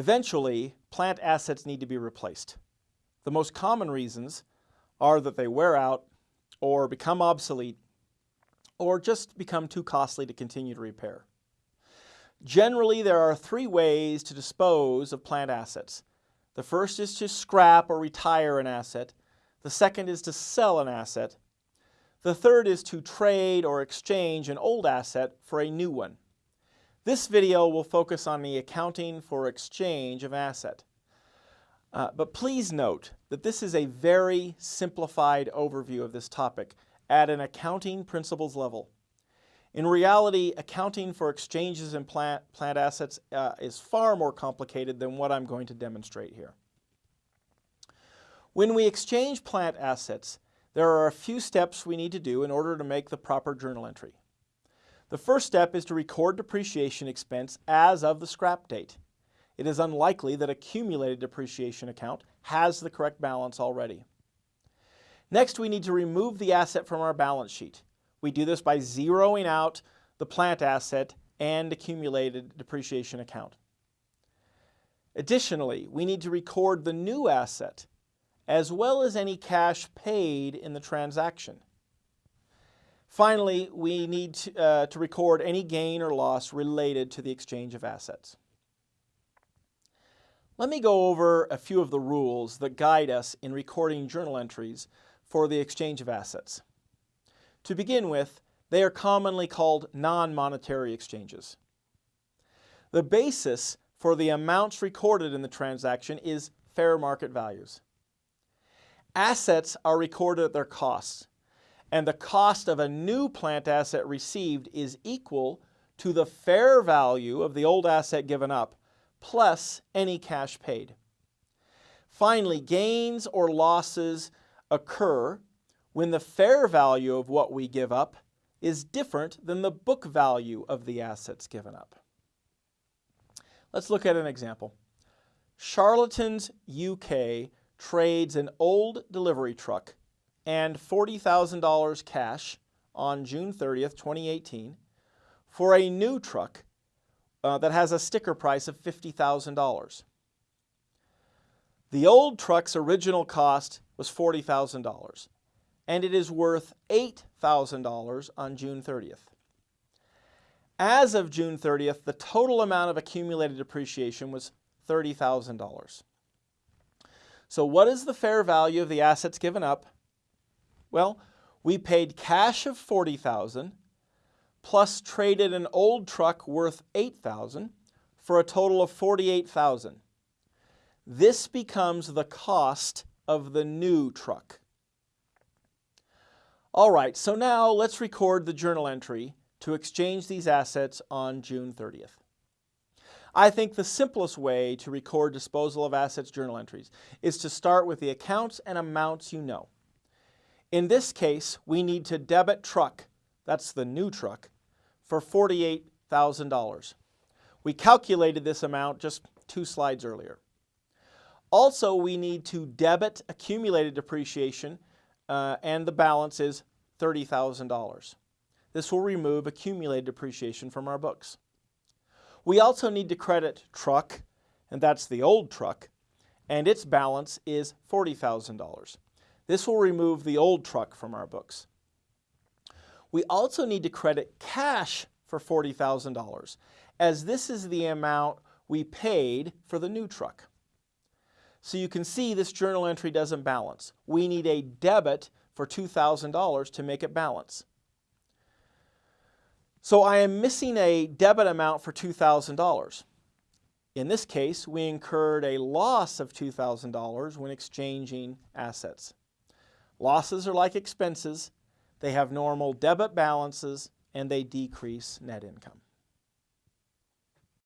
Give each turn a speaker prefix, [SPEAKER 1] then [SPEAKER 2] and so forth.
[SPEAKER 1] Eventually, plant assets need to be replaced. The most common reasons are that they wear out or become obsolete or just become too costly to continue to repair. Generally, there are three ways to dispose of plant assets. The first is to scrap or retire an asset. The second is to sell an asset. The third is to trade or exchange an old asset for a new one. This video will focus on the accounting for exchange of asset. Uh, but please note that this is a very simplified overview of this topic at an accounting principles level. In reality, accounting for exchanges in plant, plant assets uh, is far more complicated than what I'm going to demonstrate here. When we exchange plant assets, there are a few steps we need to do in order to make the proper journal entry. The first step is to record depreciation expense as of the scrap date. It is unlikely that accumulated depreciation account has the correct balance already. Next, we need to remove the asset from our balance sheet. We do this by zeroing out the plant asset and accumulated depreciation account. Additionally, we need to record the new asset as well as any cash paid in the transaction. Finally, we need to, uh, to record any gain or loss related to the exchange of assets. Let me go over a few of the rules that guide us in recording journal entries for the exchange of assets. To begin with, they are commonly called non-monetary exchanges. The basis for the amounts recorded in the transaction is fair market values. Assets are recorded at their costs, and the cost of a new plant asset received is equal to the fair value of the old asset given up, plus any cash paid. Finally, gains or losses occur when the fair value of what we give up is different than the book value of the assets given up. Let's look at an example. Charlatans UK trades an old delivery truck and $40,000 cash on June 30th, 2018 for a new truck uh, that has a sticker price of $50,000. The old truck's original cost was $40,000 and it is worth $8,000 on June 30th. As of June 30th, the total amount of accumulated depreciation was $30,000. So what is the fair value of the assets given up? Well, we paid cash of 40,000 plus traded an old truck worth 8,000 for a total of 48,000. This becomes the cost of the new truck. All right, so now let's record the journal entry to exchange these assets on June 30th. I think the simplest way to record disposal of assets journal entries is to start with the accounts and amounts you know. In this case, we need to debit truck, that's the new truck, for $48,000. We calculated this amount just two slides earlier. Also, we need to debit accumulated depreciation uh, and the balance is $30,000. This will remove accumulated depreciation from our books. We also need to credit truck, and that's the old truck, and its balance is $40,000. This will remove the old truck from our books. We also need to credit cash for $40,000, as this is the amount we paid for the new truck. So you can see this journal entry doesn't balance. We need a debit for $2,000 to make it balance. So I am missing a debit amount for $2,000. In this case, we incurred a loss of $2,000 when exchanging assets. Losses are like expenses. They have normal debit balances and they decrease net income.